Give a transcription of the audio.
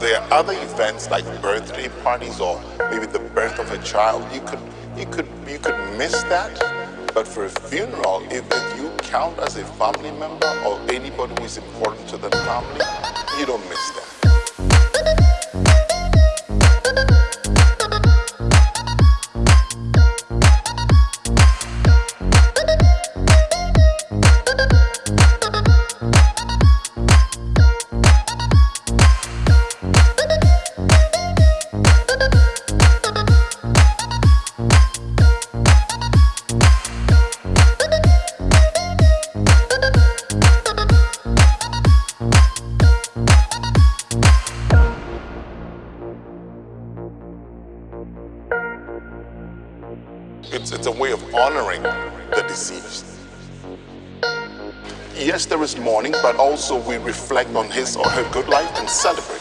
there are other events like birthday parties or maybe the birth of a child. You could, you could, you could miss that. But for a funeral, if, if you count as a family member or anybody who is important to the family, you don't miss that. It's, it's a way of honoring the deceased. Yes, there is mourning, but also we reflect on his or her good life and celebrate